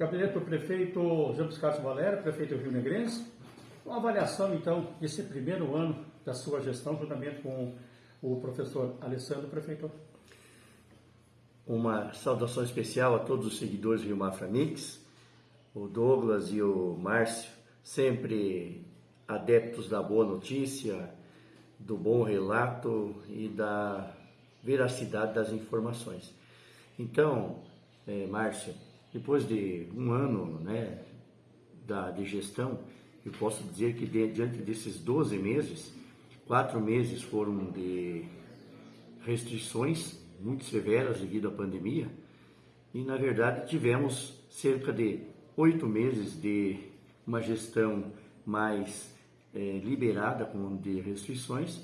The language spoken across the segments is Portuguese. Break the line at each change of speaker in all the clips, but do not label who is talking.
Gabinete do prefeito Jean Piscato Valério, prefeito Rio Negrense. Uma avaliação, então, desse primeiro ano da sua gestão, juntamente com o professor Alessandro, prefeito.
Uma saudação especial a todos os seguidores do Rio Mafra Mix, o Douglas e o Márcio, sempre adeptos da boa notícia, do bom relato e da veracidade das informações. Então, é, Márcio, depois de um ano né, da, de gestão, eu posso dizer que de, diante desses 12 meses, quatro meses foram de restrições muito severas devido à pandemia e, na verdade, tivemos cerca de oito meses de uma gestão mais é, liberada com de restrições,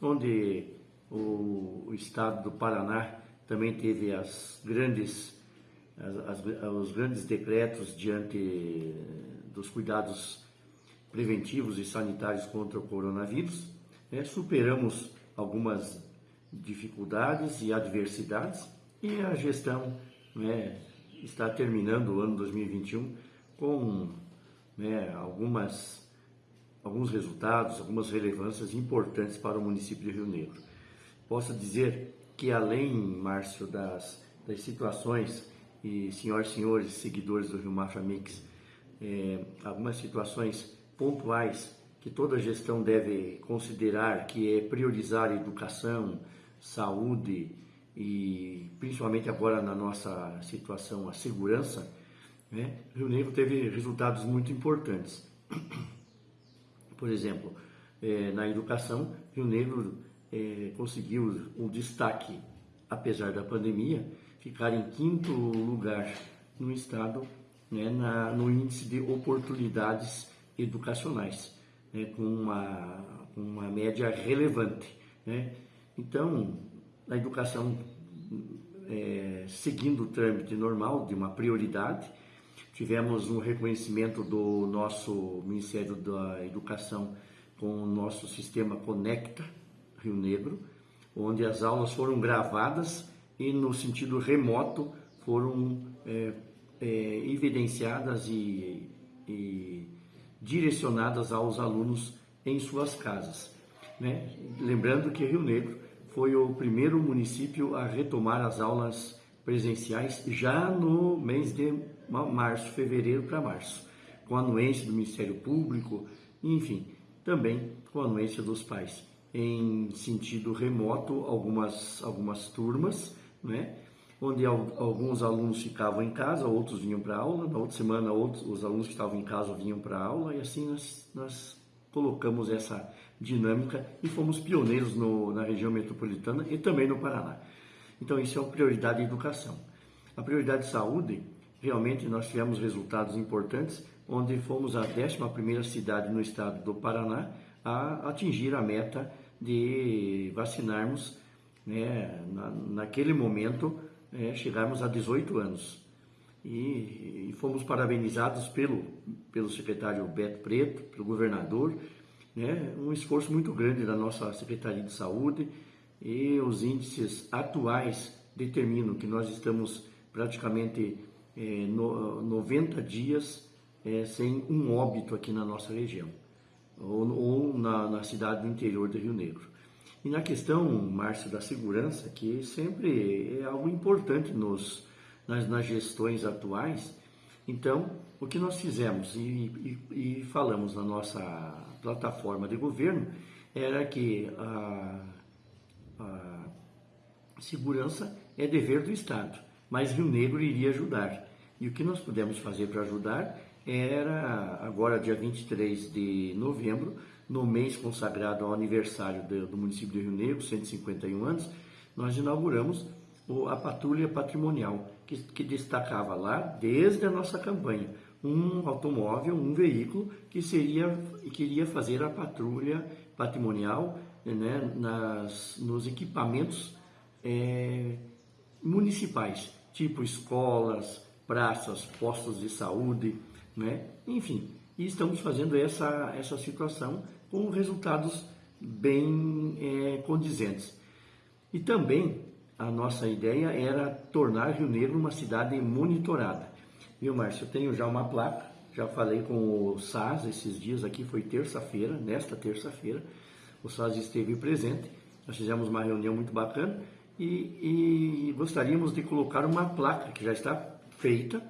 onde o, o, estado do Paraná também teve as grandes as, as, os grandes decretos diante dos cuidados preventivos e sanitários contra o coronavírus. Né? Superamos algumas dificuldades e adversidades e a gestão né, está terminando o ano 2021 com né, algumas, alguns resultados, algumas relevâncias importantes para o município de Rio Negro. Posso dizer que além, Márcio, das, das situações e senhoras e senhores seguidores do Rio Mafra Mix, é, algumas situações pontuais que toda gestão deve considerar, que é priorizar educação, saúde e principalmente agora na nossa situação a segurança, né? Rio Negro teve resultados muito importantes. Por exemplo, é, na educação, Rio Negro é, conseguiu um destaque, apesar da pandemia, ficar em quinto lugar no estado né, na, no índice de oportunidades educacionais, né, com, uma, uma média relevante. Né? Então, a educação, é, seguindo o trâmite normal de uma prioridade, tivemos um reconhecimento do nosso Ministério da Educação com o nosso sistema Conecta Rio Negro, onde as aulas foram gravadas e no sentido remoto foram é, é, evidenciadas e, e, direcionadas aos alunos em suas casas. Né? Lembrando que Rio Negro foi o primeiro município a retomar as aulas presenciais já no mês de março, fevereiro para março, com a anuência do Ministério Público, enfim, também com a anuência dos pais. Em sentido remoto, algumas, algumas turmas né? onde alguns alunos ficavam em casa, outros vinham para aula, na outra semana outros, os alunos que estavam em casa vinham para aula, e assim nós, nós colocamos essa dinâmica e fomos pioneiros no, na região metropolitana e também no Paraná. Então isso é uma prioridade de educação. A prioridade de saúde, realmente nós tivemos resultados importantes, onde fomos a 11ª cidade no estado do Paraná a atingir a meta de vacinarmos né, na, naquele momento, é, chegarmos a 18 anos. E, e, fomos parabenizados pelo, pelo secretário Beto Preto, pelo governador, né, um esforço muito grande da nossa Secretaria de Saúde e os índices atuais determinam que nós estamos praticamente é, no, 90 dias é, sem um óbito aqui na nossa região, ou, ou na, na cidade do interior do Rio Negro. E na questão, Márcio, da segurança, que sempre é algo importante nos, nas, nas gestões atuais, então, o que nós fizemos e, e, e, falamos na nossa plataforma de governo era que a, a segurança é dever do Estado, mas Rio Negro iria ajudar. E o que nós pudemos fazer para ajudar era, agora dia 23 de novembro, no mês consagrado ao aniversário do, município de Rio Negro, 151 anos, nós inauguramos a patrulha patrimonial, que, que destacava lá, desde a nossa campanha, um automóvel, um veículo que seria que iria fazer a patrulha patrimonial né, nas, nos equipamentos é, municipais, tipo escolas, praças, postos de saúde, né, enfim, e estamos fazendo essa, essa situação com resultados bem é, condizentes. E também a nossa ideia era tornar Rio Negro uma cidade monitorada. Viu, Márcio? Eu tenho já uma placa, já falei com o SAS esses dias aqui, foi terça-feira, nesta terça-feira, o SAS esteve presente, nós fizemos uma reunião muito bacana e, e gostaríamos de colocar uma placa que já está feita,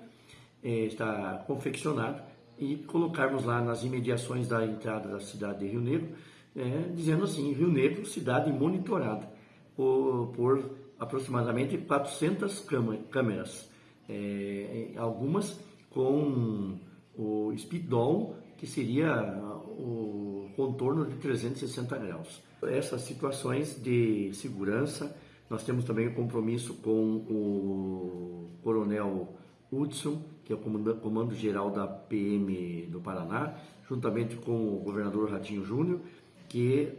é, está confeccionada, e colocarmos lá nas imediações da entrada da cidade de Rio Negro, é, dizendo assim, Rio Negro, cidade monitorada por, por aproximadamente 400 câmeras, é, algumas com o speedol, que seria o contorno de 360 graus. Essas situações de segurança, nós temos também o compromisso com o coronel Hudson, que é o comando geral da PM do Paraná, juntamente com o governador Ratinho Júnior, que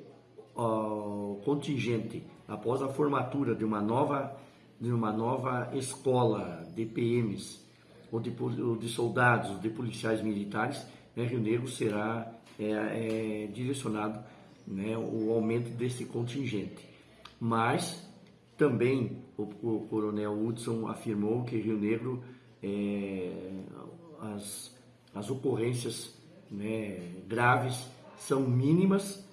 o contingente, após a formatura de uma nova, de uma nova escola de PMs, ou de, ou de soldados, ou de policiais militares, né, Rio Negro será é, é, direcionado né, o aumento desse contingente. Mas também o, o coronel Hudson afirmou que Rio Negro é, as, as ocorrências né, graves são mínimas,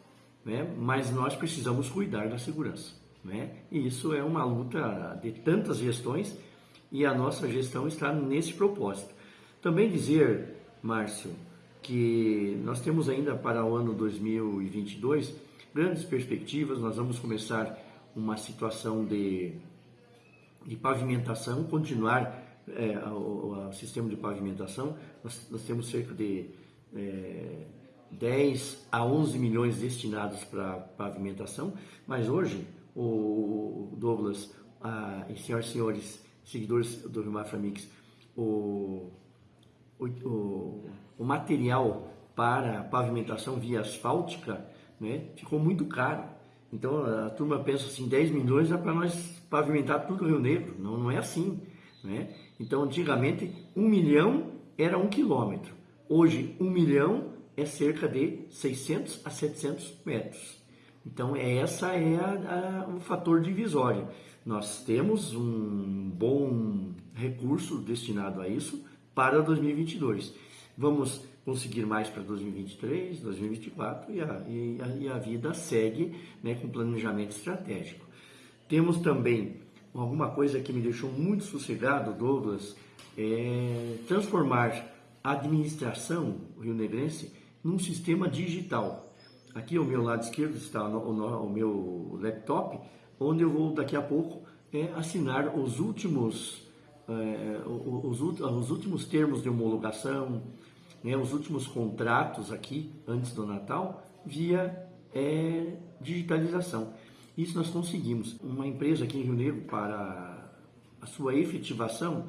né, mas nós precisamos cuidar da segurança. Né? E isso é uma luta de tantas gestões e a nossa gestão está nesse propósito. Também dizer, Márcio, que nós temos ainda para o ano 2022 grandes perspectivas, nós vamos começar uma situação de, de pavimentação, continuar é, sistema de pavimentação, nós, nós temos cerca de é, 10 a 11 milhões destinados para pavimentação, mas hoje o Douglas a, e senhoras e senhores seguidores do Rio Mafra Mix, o, o, o, o material para pavimentação via asfáltica né, ficou muito caro. Então a turma pensa assim, 10 milhões é para nós pavimentar tudo o Rio Negro. Não, não é assim. Né? Então, antigamente, um milhão era um quilômetro. Hoje, um milhão é cerca de 600 a 700 metros. Então, essa é a, a, o fator divisório. Nós temos um bom recurso destinado a isso para 2022. Vamos conseguir mais para 2023, 2024 e a, e a, e a vida segue né, com planejamento estratégico. Temos também alguma coisa que me deixou muito sossegado, Douglas, é transformar a administração rio-negrense num sistema digital. Aqui ao meu lado esquerdo está o, o, o meu laptop, onde eu vou daqui a pouco é, assinar os últimos, é, os, os, últimos termos de homologação, né, os últimos contratos aqui antes do Natal via é, digitalização. Isso nós conseguimos. Uma empresa aqui em Rio Negro, para a sua efetivação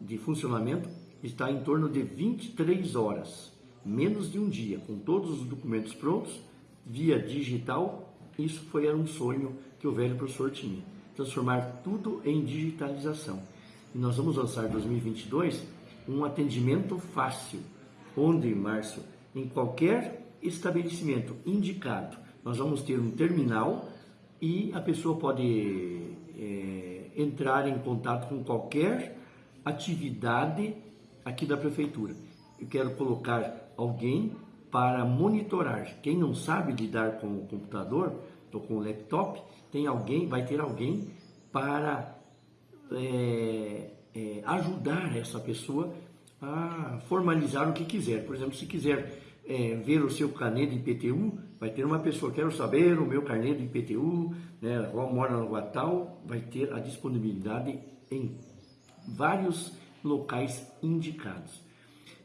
de funcionamento, está em torno de 23 horas, menos de um dia, com todos os documentos prontos, via digital. Isso foi um sonho que o velho professor tinha, transformar tudo em digitalização. E nós vamos lançar em 2022 um atendimento fácil, onde, Márcio, em qualquer estabelecimento indicado, nós vamos ter um terminal e a pessoa pode é, entrar em contato com qualquer atividade aqui da prefeitura. Eu quero colocar alguém para monitorar. Quem não sabe lidar com o computador ou com o laptop, tem alguém, vai ter alguém para é, é, ajudar essa pessoa a formalizar o que quiser. Por exemplo, se quiser é, ver o seu de IPTU, vai ter uma pessoa, quero saber o meu carnê de IPTU, né, mora no Guatal, vai ter a disponibilidade em vários locais indicados.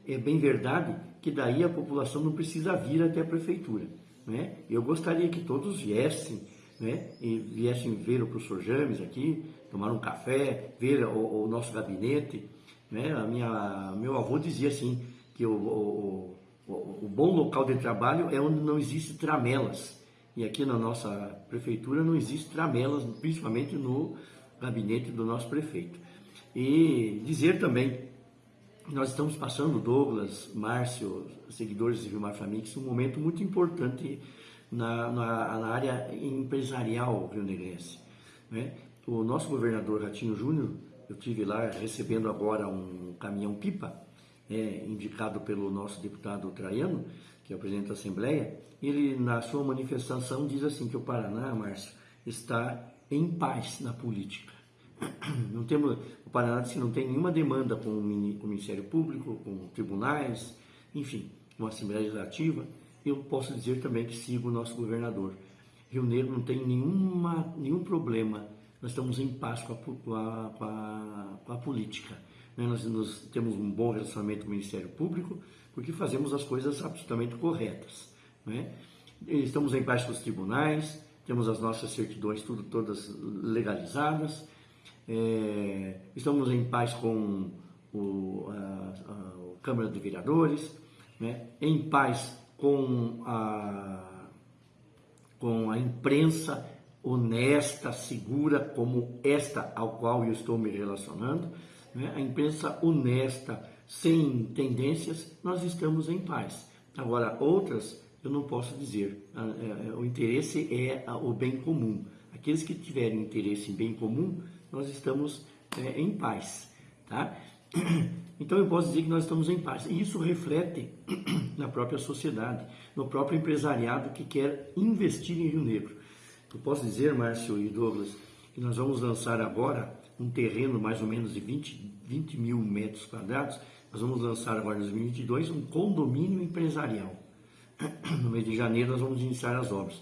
É bem verdade que daí a população não precisa vir até a prefeitura. Né? Eu gostaria que todos viessem, né, e viessem ver o professor James aqui, tomar um café, ver o, o nosso gabinete. Né? A minha, meu avô dizia assim, que o, o o bom local de trabalho é onde não existe tramelas. E aqui na nossa prefeitura não existe tramelas, principalmente no gabinete do nosso prefeito. E dizer também, nós estamos passando, Douglas, Márcio, seguidores de Vilmar Famix, um momento muito importante na, na, na área empresarial rio-negrense. Né? O nosso governador Ratinho Júnior eu tive lá recebendo agora um caminhão pipa, é, indicado pelo nosso deputado Traiano, que é o presidente da Assembleia, ele na sua manifestação diz assim que o Paraná, Márcio, está em paz na política. Não temos, o Paraná diz que não tem nenhuma demanda com o Ministério Público, com tribunais, enfim, com a Assembleia Legislativa. Eu posso dizer também que sigo o nosso governador. Rio Negro não tem nenhuma, nenhum problema nós estamos em paz com a, com a, com a, com a política. Né? Nós, nós, temos um bom relacionamento com o Ministério Público, porque fazemos as coisas absolutamente corretas. Né? Estamos em paz com os tribunais, temos as nossas certidões tudo, todas legalizadas, é, estamos em paz com o, a, a, Câmara de Vereadores, né? em paz com a, com a imprensa honesta, segura, como esta ao qual eu estou me relacionando, né? a imprensa honesta, sem tendências, nós estamos em paz. Agora, outras, eu não posso dizer. É, o interesse é o bem comum. Aqueles que tiverem interesse em bem comum, nós estamos é, em paz. Tá? Então eu posso dizer que nós estamos em paz. E isso reflete na própria sociedade, no próprio empresariado que quer investir em Rio Negro. Eu posso dizer, Márcio e Douglas, que nós vamos lançar agora um terreno mais ou menos de 20, 20 mil metros quadrados. Nós vamos lançar agora em 2022 um condomínio empresarial. No mês de janeiro nós vamos iniciar as obras.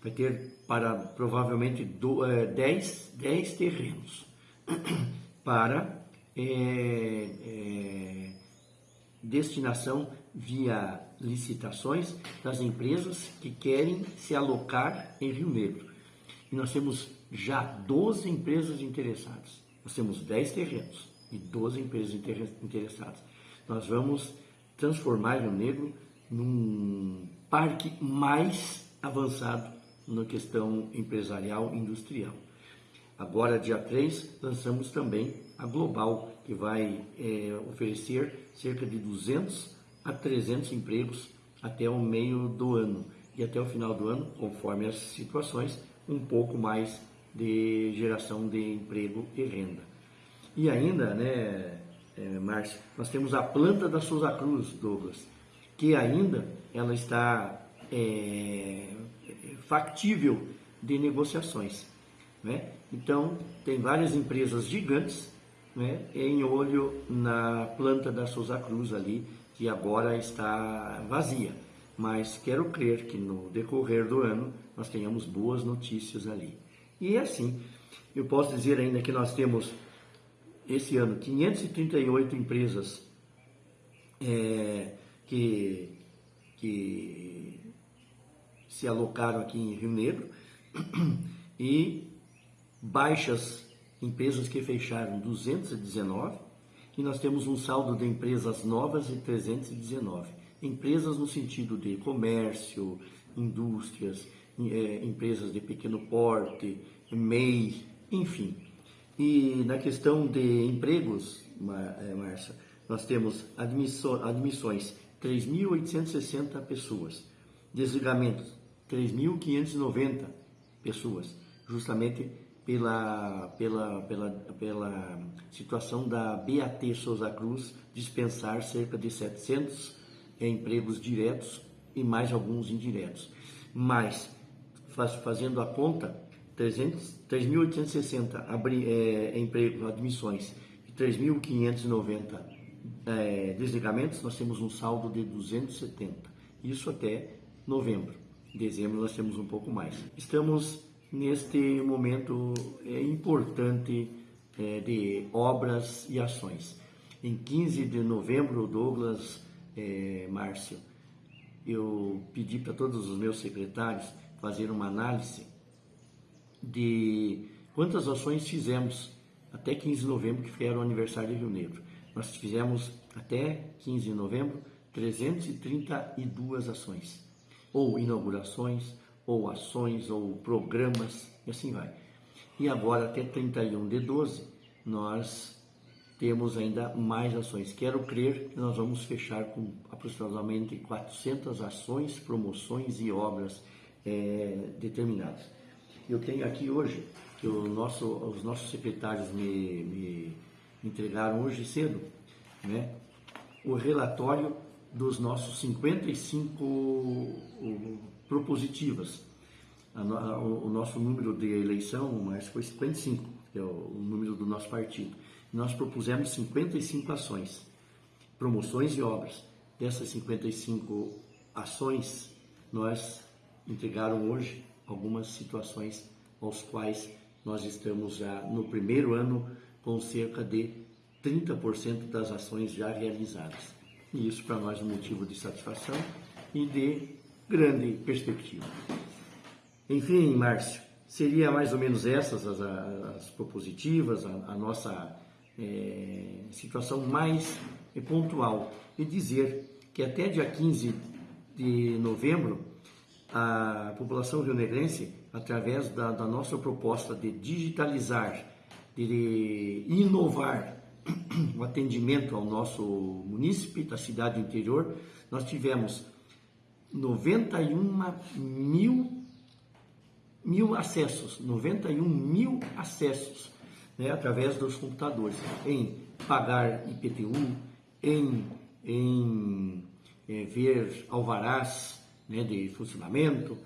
Vai ter para provavelmente 10, 10 é, terrenos para é, é, destinação via licitações das empresas que querem se alocar em Rio Negro. E nós temos já 12 empresas interessadas. Nós temos 10 terrenos e 12 empresas interessadas. Nós vamos transformar Rio Negro num parque mais avançado na questão empresarial e industrial. Agora, dia 3, lançamos também a Global, que vai é, oferecer cerca de 200 a 300 empregos até o meio do ano. E até o final do ano, conforme as situações, um pouco mais de geração de emprego e renda. E ainda, né, é, Márcio, nós temos a planta da Souza Cruz, Douglas, que ainda ela está é, factível de negociações. Né? Então, tem várias empresas gigantes né, em olho na planta da Souza Cruz ali, que agora está vazia. Mas quero crer que no decorrer do ano nós tenhamos boas notícias ali. E é assim, eu posso dizer ainda que nós temos esse ano 538 empresas é, que, que se alocaram aqui em Rio Negro e baixas empresas que fecharam 219 e nós temos um saldo de empresas novas de 319. Empresas no sentido de comércio, indústrias, é, empresas de pequeno porte, MEI, enfim. E na questão de empregos, é, Márcia, nós temos admissões 3.860 pessoas, desligamentos 3.590 pessoas, justamente pela, pela, pela, pela situação da BAT Souza Cruz dispensar cerca de 700 empregos diretos e mais alguns indiretos. Mas, faz, fazendo a conta, 3.860 é, empregos, admissões e 3.590 é, desligamentos, nós temos um saldo de 270. Isso até novembro. Em dezembro nós temos um pouco mais. Estamos neste momento é, importante é, de obras e ações. Em 15 de novembro, Douglas é, Márcio, eu pedi para todos os meus secretários fazer uma análise de quantas ações fizemos até 15 de novembro, que era o aniversário de Rio Negro. Nós fizemos até 15 de novembro 332 ações, ou inaugurações, ou ações, ou programas, e assim vai. E agora, até 31 de 12, nós temos ainda mais ações. Quero crer que nós vamos fechar com aproximadamente 400 ações, promoções e obras é, determinadas. Eu tenho aqui hoje que nosso, os nossos secretários me, me entregaram hoje cedo, né? o relatório dos nossos 55 propositivas. O nosso número de eleição, mas foi 55, que é o número do nosso partido. Nós propusemos 55 ações, promoções e obras. Dessas 55 ações, nós entregaram hoje algumas situações aos quais nós estamos já no primeiro ano com cerca de 30% das ações já realizadas. E isso para nós é um motivo de satisfação e de grande perspectiva. Enfim, Márcio, seria mais ou menos essas as, as propositivas, a, a nossa é, situação mais pontual. E dizer que até dia 15 de novembro, a população rionegrense, através da, da nossa proposta de digitalizar, de inovar o atendimento ao nosso munícipe da cidade interior, nós tivemos 91 mil, mil acessos, 91 mil acessos né, através dos computadores, em pagar IPTU, em, em é, ver alvarás né, de funcionamento,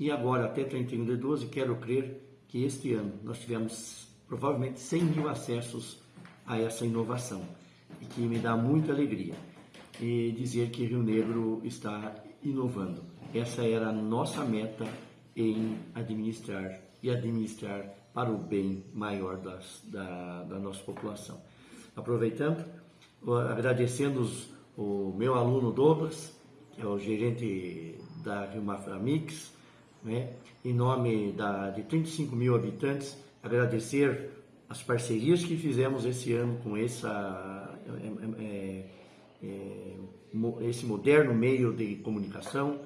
e agora até 31 de 12, quero crer que este ano nós tivemos provavelmente 100 mil acessos a essa inovação, e que me dá muita alegria. E dizer que Rio Negro está inovando. Essa era a nossa meta em administrar e administrar para o bem maior das, da, da nossa população. Aproveitando, agradecendo os, o meu aluno Douglas, que é o gerente da Rio Mix, né? em nome da, de 35 mil habitantes, agradecer as parcerias que fizemos esse ano com essa, é, é, é, esse moderno meio de comunicação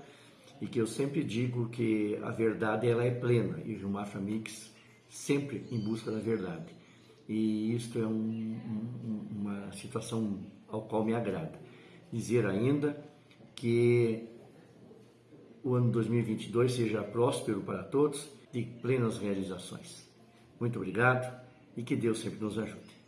e que eu sempre digo que a verdade ela é plena e Mafra Mix sempre em busca da verdade. E isto é um, um, uma situação ao qual me agrada. Dizer ainda que o ano 2022 seja próspero para todos, de plenas realizações. Muito obrigado e que Deus sempre nos ajude.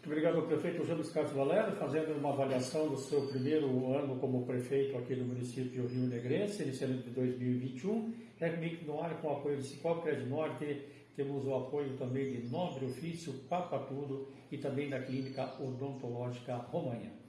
Muito obrigado ao prefeito Júlio Carlos Valério, fazendo uma avaliação do seu primeiro ano como prefeito aqui do município Rio Negrense, iniciando de 2021. É comigo no ar com o apoio do Cicol Crédito Norte, temos o apoio também de Nobre Ofício, Papa Tudo e também da Clínica Odontológica Romanha.